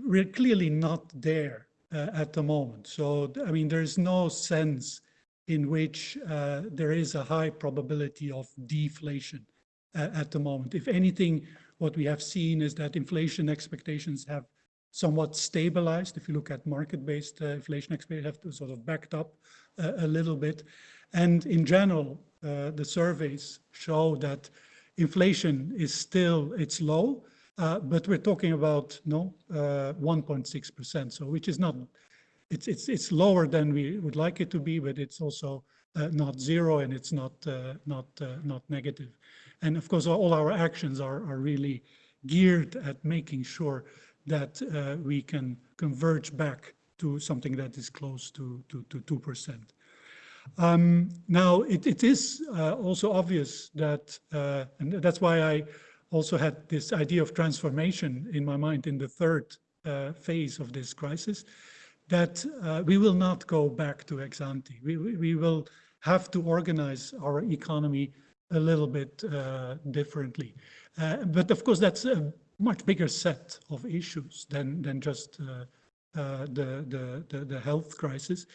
we're clearly not there uh, at the moment. So, I mean, there's no sense in which uh, there is a high probability of deflation uh, at the moment. If anything, what we have seen is that inflation expectations have somewhat stabilized. If you look at market-based uh, inflation expectations, have to sort of backed up uh, a little bit. And in general, uh, the surveys show that inflation is still, it's low, uh, but we're talking about no 1.6%, so which is not, it's, it's, it's lower than we would like it to be, but it's also uh, not zero and it's not, uh, not, uh, not negative. And of course, all our actions are, are really geared at making sure that uh, we can converge back to something that is close to, to, to 2%. Um, now, it, it is uh, also obvious that, uh, and that's why I also had this idea of transformation in my mind in the third uh, phase of this crisis, that uh, we will not go back to ex ante. We, we, will have to organize our economy a little bit uh, differently. Uh, but of course, that's a much bigger set of issues than, than just uh, uh, the, the, the, the, health crisis.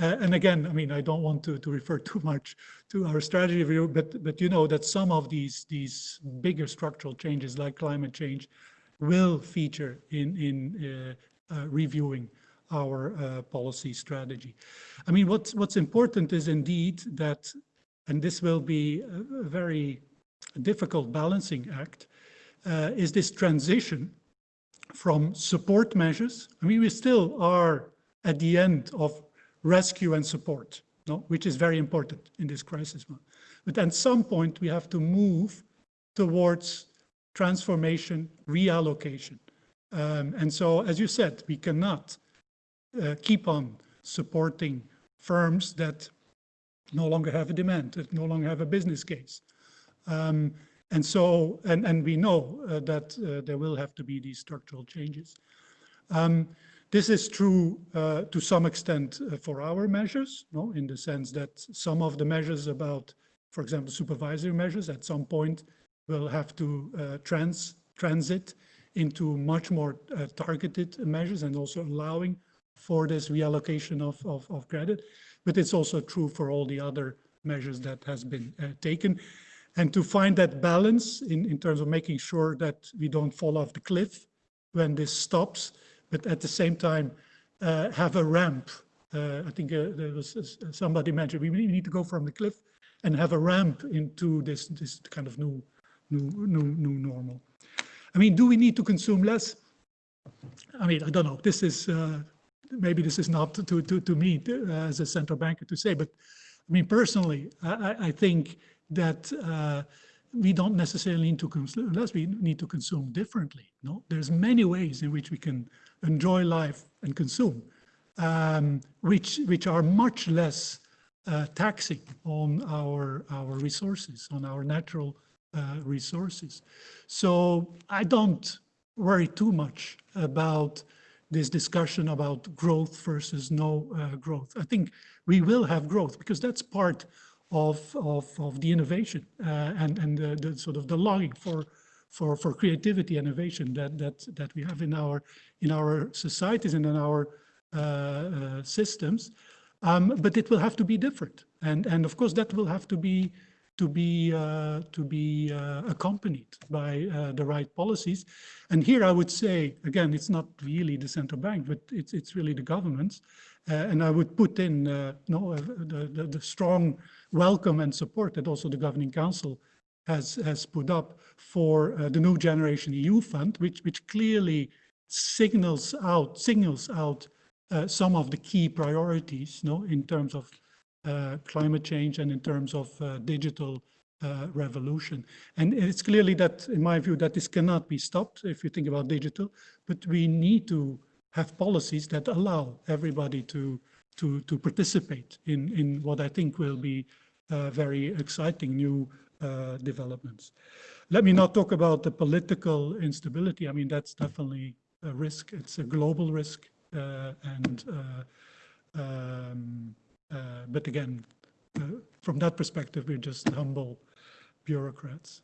Uh, and again, I mean, I don't want to, to refer [LAUGHS] too much to our strategy review, but, but you know that some of these, these bigger structural changes like climate change will feature in, in reviewing our uh, policy strategy. I mean, what's, what's important is indeed that, and this will be a, a very difficult balancing act, uh, is this transition from support measures. I mean, we still are at the end of rescue and support, no? which is very important in this crisis. But at some point, we have to move towards transformation, reallocation. Um, and so, as you said, we cannot uh, keep on supporting firms that no longer have a demand, that no longer have a business case. Um, and so, and, and we know uh, that uh, there will have to be these structural changes. Um, this is true uh, to some extent uh, for our measures, no? in the sense that some of the measures about, for example, supervisory measures at some point will have to uh, trans transit into much more uh, targeted measures and also allowing for this reallocation of, of, of, credit. But it's also true for all the other measures that has been taken and to find that balance in, in terms of making sure that we don't fall off the cliff when this stops, but at the same time uh, have a ramp. Uh, I think uh, there was uh, somebody mentioned we need to go from the cliff and have a ramp into this this kind of new new new new normal. I mean, do we need to consume less? I mean, I don't know. This is uh, maybe this is not to to to me uh, as a central banker to say, but I mean personally, I, I think that we don't necessarily need to consume, unless we need to consume differently. No, there's many ways in which we can enjoy life and consume, um, which which are much less uh, taxing on our our resources, on our natural uh, resources. So I don't worry too much about this discussion about growth versus no uh, growth. I think we will have growth because that's part of, of, of the innovation uh, and, and the, the, sort of the longing for, for, for creativity innovation that, that, that we have in our, in our societies and in our uh, uh, systems. Um, but it will have to be different. And, and of course, that will have to be to be uh, to be uh, accompanied by uh, the right policies. And here I would say again, it's not really the central bank, but it's it's really the governments. And I would put in no the, the, the strong welcome and support that also the governing council has has put up for the new generation EU fund, which which clearly signals out signals out some of the key priorities, no, in terms of uh, climate change and in terms of uh, digital uh, revolution. And it's clearly that, in my view, that this cannot be stopped if you think about digital, but we need to have policies that allow everybody to, to, to participate in, in what I think will be uh, very exciting new uh, developments. Let me not talk about the political instability. I mean, that's definitely a risk. It's a global risk. Uh, and um, uh, but again, uh, from that perspective, we're just humble bureaucrats.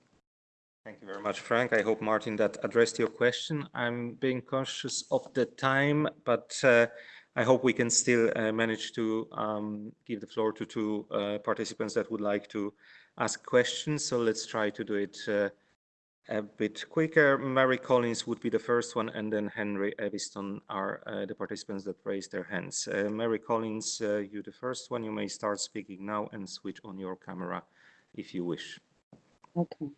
Thank you very much, Frank. I hope, Martin, that addressed your question. I'm being conscious of the time, but uh, I hope we can still uh, manage to um, give the floor to two uh, participants that would like to ask questions. So let's try to do it uh, a bit quicker. Mary Collins would be the first one, and then Henry Eviston are uh, the participants that raised their hands. Uh, Mary Collins, uh, you the first one. You may start speaking now and switch on your camera if you wish. Okay.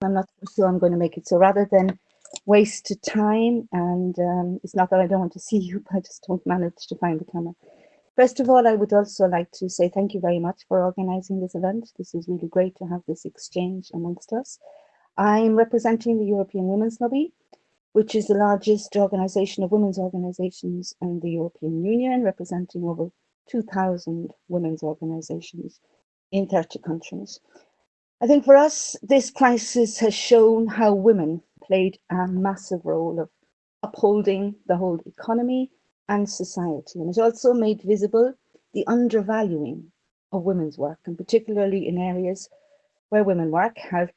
I'm not sure I'm going to make it. So rather than waste time, and um, it's not that I don't want to see [LAUGHS] you, but I just don't manage to find the camera. First of all, I would also like to say thank you very much for organizing this event. This is really great to have this exchange amongst us. I'm representing the European Women's Lobby, which is the largest organization of women's organizations in the European Union, representing over 2,000 women's organizations in 30 countries. I think for us, this crisis has shown how women played a massive role of upholding the whole economy and society. And it also made visible the undervaluing of women's work, and particularly in areas where women work, health,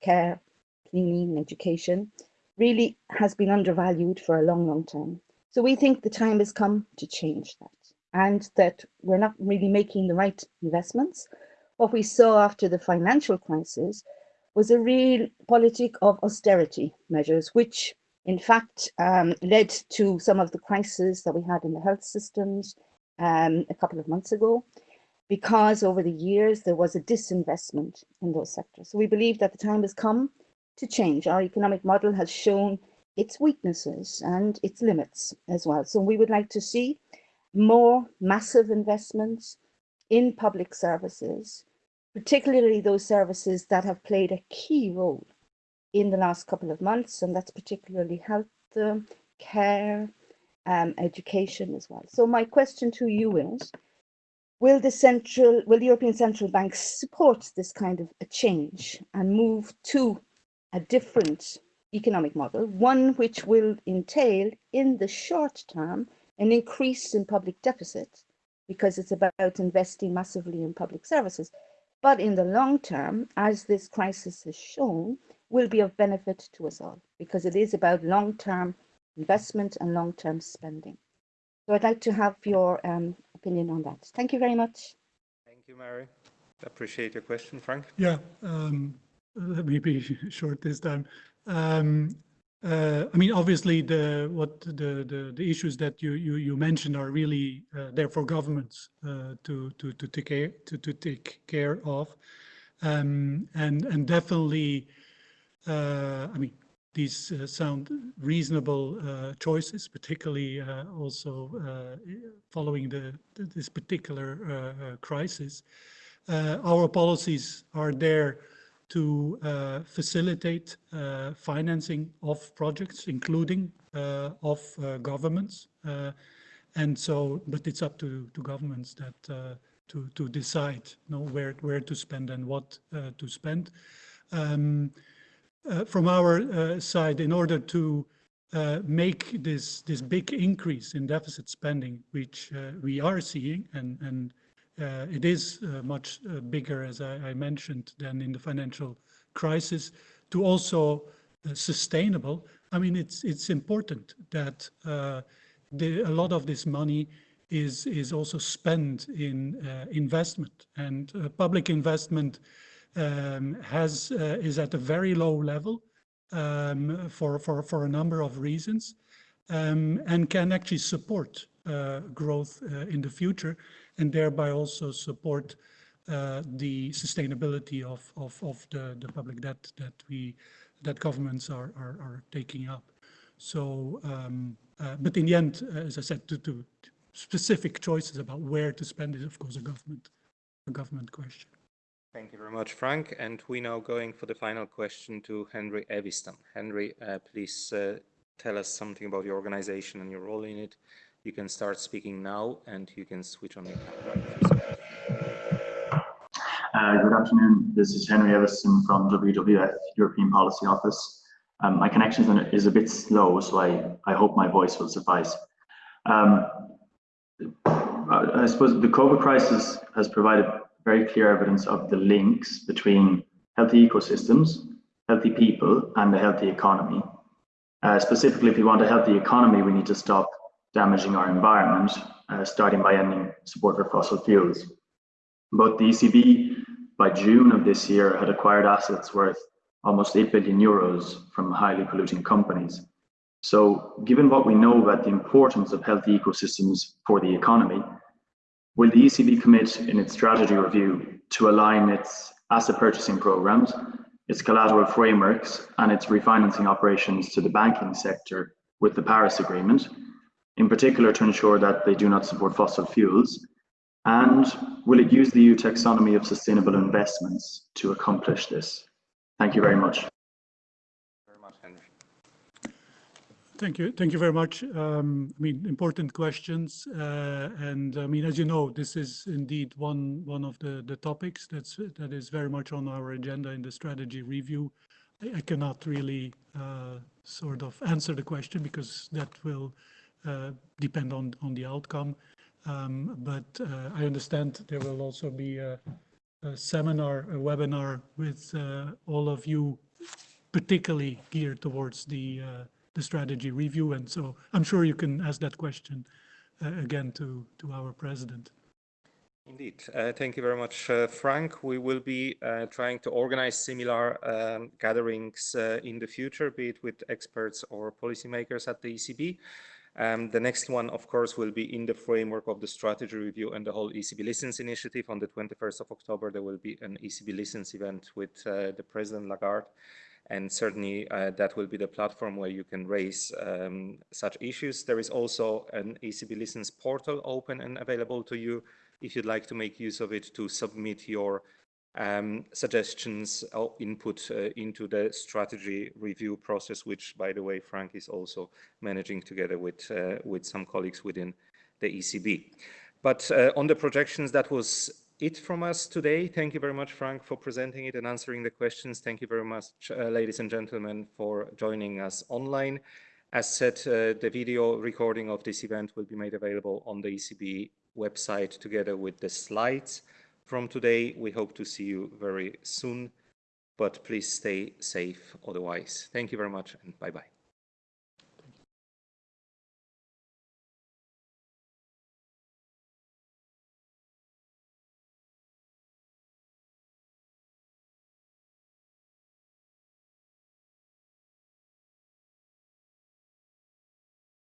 care, cleaning, education, really has been undervalued for a long, long time. So we think the time has come to change that and that we're not really making the right investments. What we saw after the financial crisis was a real politic of austerity measures, which in fact, um, led to some of the crises that we had in the health systems um, a couple of months ago, because over the years there was a disinvestment in those sectors. So we believe that the time has come to change. Our economic model has shown its weaknesses and its limits as well. So we would like to see more massive investments in public services, particularly those services that have played a key role in the last couple of months, and that's particularly health um, care, um, education as well. So my question to you is, will the central, will the European Central Bank support this kind of a change and move to a different economic model, one which will entail in the short term an increase in public deficit because it's about investing massively in public services. But in the long term, as this crisis has shown, will be of benefit to us all because it is about long-term investment and long-term spending. So I'd like to have your um, opinion on that. Thank you very much. Thank you, Mary. Appreciate your question, Frank. Yeah, um, let me be [LAUGHS] short this time. Um, uh, I mean, obviously, the what the the, the issues that you you, you mentioned are really uh, there for governments uh, to to to take care to, to take care of, um, and and definitely uh, I mean, these uh, sound reasonable uh, choices, particularly also following the, this particular crisis. our policies are there to facilitate financing of projects, including of governments. and so, but it's up to, to governments that to, to decide you know, where, where to spend and what to spend. Um, uh, from our uh, side in order to uh, make this this big increase in deficit spending, which uh, we are seeing, and and uh, it is uh, much bigger, as I, I, mentioned, than in the financial crisis, to also sustainable. I mean, it's it's important that the, a lot of this money is is also spent in investment and public investment um, has uh, is at a very low level um, for, for, for a number of reasons um, and can actually support uh, growth uh, in the future and thereby also support uh, the sustainability of, of, of the, the public debt that we that governments are, are, are taking up. So, um, uh, but in the end, uh, as I said, to, to specific choices about where to spend is, of course, a government, a government question. Thank you very much, Frank. And we now going for the final question to Henry Eviston. Henry, uh, please uh, tell us something about your organization and your role in it. You can start speaking now and you can switch on your camera. Uh, good afternoon. This is Henry Eviston from WWF European Policy Office. Um, my connection is a bit slow, so I, I hope my voice will suffice. Um, I suppose the COVID crisis has provided very clear evidence of the links between healthy ecosystems, healthy people, and a healthy economy. Uh, specifically, if we want a healthy economy, we need to stop damaging our environment, uh, starting by ending support for fossil fuels. But the ECB, by June of this year, had acquired assets worth almost 8 billion euros from highly polluting companies. So given what we know about the importance of healthy ecosystems for the economy, Will the ECB commit in its strategy review to align its asset purchasing programs, its collateral frameworks, and its refinancing operations to the banking sector with the Paris Agreement, in particular to ensure that they do not support fossil fuels? And will it use the EU taxonomy of sustainable investments to accomplish this? Thank you very much. Thank you. Thank you very much. Um, I mean, important questions. Uh, and I mean, as you know, this is indeed one one of the, the topics that's that is very much on our agenda in the strategy review. I, I cannot really uh, sort of answer the question because that will uh, depend on, on the outcome. Um, but uh, I understand there will also be a, a seminar, a webinar with uh, all of you, particularly geared towards the uh, the strategy review. And so I'm sure you can ask that question uh, again to, to our president. Indeed. Uh, thank you very much, uh, Frank. We will be uh, trying to organize similar um, gatherings uh, in the future, be it with experts or policymakers at the ECB. Um, the next one, of course, will be in the framework of the strategy review and the whole ECB Listens initiative. On the 21st of October, there will be an ECB Listens event with uh, the President Lagarde and certainly uh, that will be the platform where you can raise um, such issues. There is also an ECB Listens portal open and available to you if you'd like to make use of it to submit your um, suggestions or input uh, into the strategy review process, which, by the way, Frank is also managing together with, uh, with some colleagues within the ECB. But uh, on the projections, that was it from us today. Thank you very much, Frank, for presenting it and answering the questions. Thank you very much, uh, ladies and gentlemen, for joining us online. As said, uh, the video recording of this event will be made available on the ECB website together with the slides from today. We hope to see you very soon, but please stay safe otherwise. Thank you very much and bye-bye.